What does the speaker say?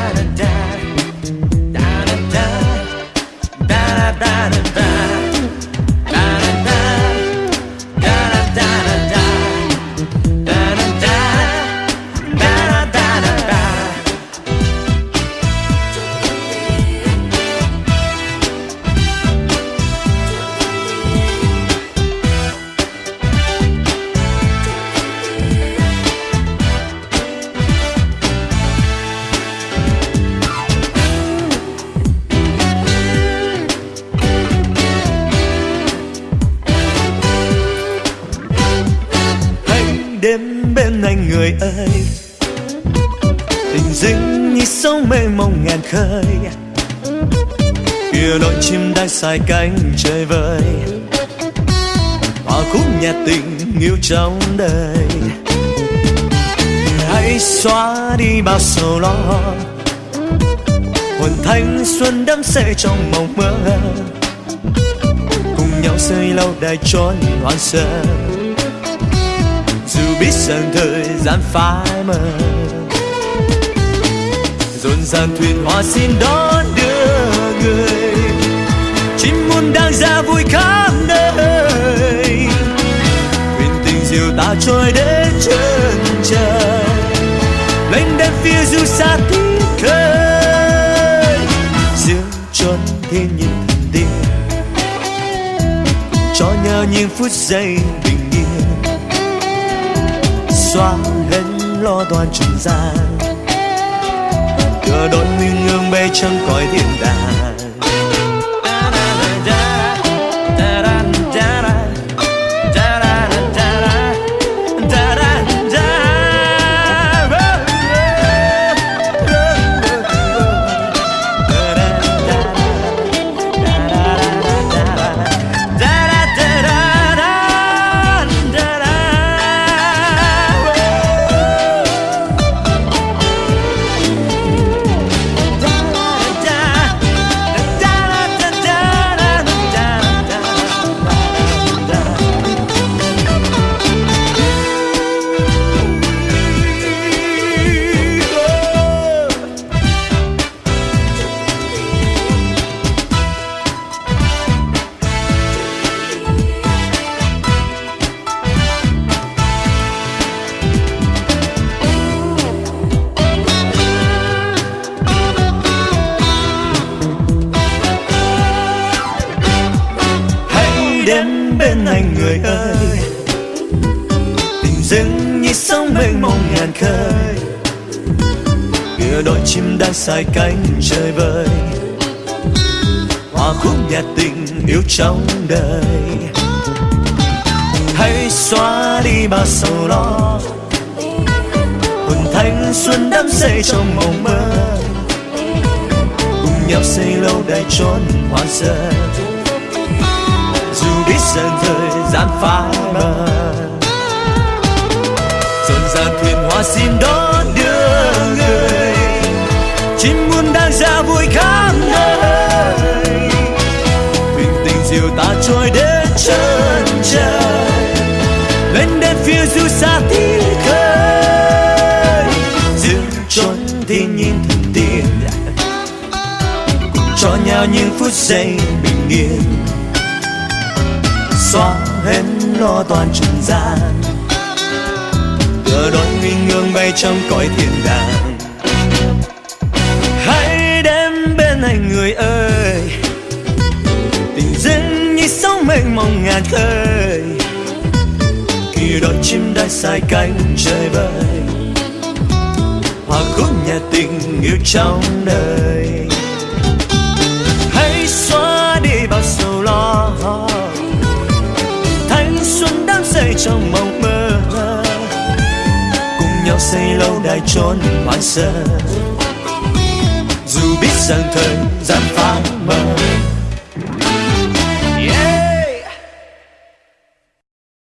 da da da. Đêm bên anh người ơi. Tình dưng như sóng mê mông ngàn khơi. Kia đội chim đang sai cánh trời vơi. Hòa khúc nhạc tình yêu trong đời. Hãy xóa đi bao sầu lo. Hồn thanh xuân đắm say trong mộng mơ. Cùng nhau xây lâu đài trốn hoang sơ dù biết rằng thời gian phai mờ. Dồn dàng thuyền hoa xin đón đưa người, chim muôn đang ra vui khắp nơi. Thuyền tình diều ta trôi đến chân trời, lênh đênh phía du xa tiếng khơi. Dương trốn thiên nhiên thần tiên, cho nhau những phút giây lo toan trần gian. Cửa đón nguyên ngương bay trong cõi thiên đàng. Đến bên anh người ơi. tình dưng như sóng mênh mông ngàn khơi. kia đôi chim đang sai cánh trời vơi hòa khúc nhạc tình yêu trong đời. Hãy xóa đi bao sầu lo. Hồn thanh xuân đắm say trong mộng mơ. Cùng nhau xây lâu đài trốn hoang sơ dù thời gian phai mờ dồn dàng thuyền hoa xin đón đưa người, chim muôn đang ra vui khắp nơi. Thuyền tình diều ta trôi đến chân trời, lên đến phía du xa tiếng khơi. Dương trốn thiên nhiên thần tiên cho nhau những phút giây bình yên xóa hết lo toàn trần gian. Cờ đón nguyên ngương bay trong cõi thiên đàng. Hãy đến bên anh người ơi tình dưng như sóng mênh mông ngàn khơi. Khi đón chim đã sai cánh trời bay, hòa khúc nhà tình yêu trong đời. Lâu đài trốn hoang sơ. Dù biết rằng thời gian phai mờ